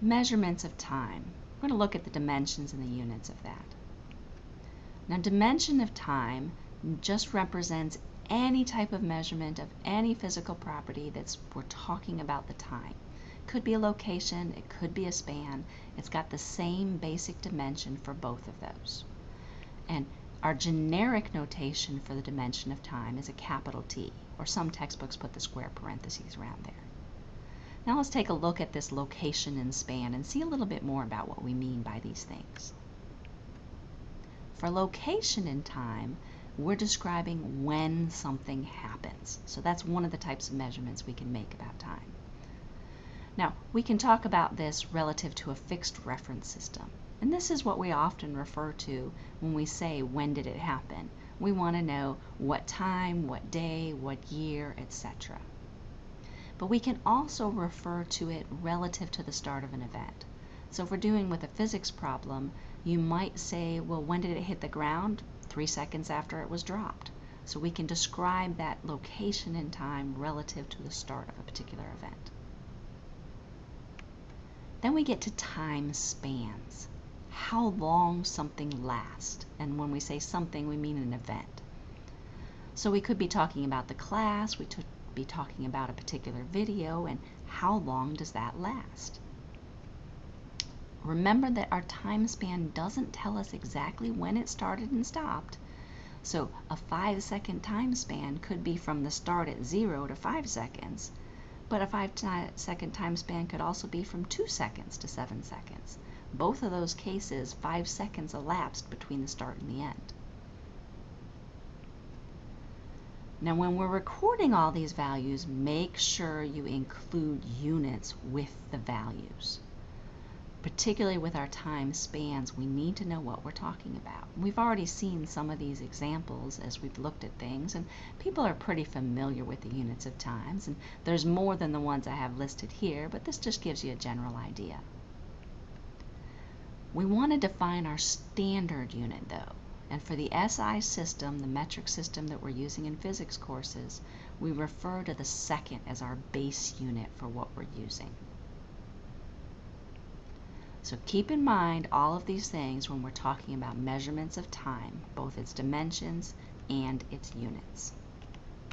measurements of time. We're going to look at the dimensions and the units of that. Now, dimension of time just represents any type of measurement of any physical property that's we're talking about the time. Could be a location, it could be a span. It's got the same basic dimension for both of those. And our generic notation for the dimension of time is a capital T, or some textbooks put the square parentheses around there. Now let's take a look at this location and span and see a little bit more about what we mean by these things. For location in time, we're describing when something happens. So that's one of the types of measurements we can make about time. Now, we can talk about this relative to a fixed reference system. And this is what we often refer to when we say, when did it happen? We want to know what time, what day, what year, etc but we can also refer to it relative to the start of an event. So if we're doing with a physics problem, you might say, well, when did it hit the ground? Three seconds after it was dropped. So we can describe that location in time relative to the start of a particular event. Then we get to time spans. How long something lasts. And when we say something, we mean an event. So we could be talking about the class, we be talking about a particular video and how long does that last. Remember that our time span doesn't tell us exactly when it started and stopped. So a five second time span could be from the start at zero to five seconds, but a five second time span could also be from two seconds to seven seconds. Both of those cases, five seconds elapsed between the start and the end. Now when we're recording all these values, make sure you include units with the values. Particularly with our time spans, we need to know what we're talking about. We've already seen some of these examples as we've looked at things, and people are pretty familiar with the units of times, and there's more than the ones I have listed here, but this just gives you a general idea. We want to define our standard unit though. And for the SI system, the metric system that we're using in physics courses, we refer to the second as our base unit for what we're using. So keep in mind all of these things when we're talking about measurements of time, both its dimensions and its units.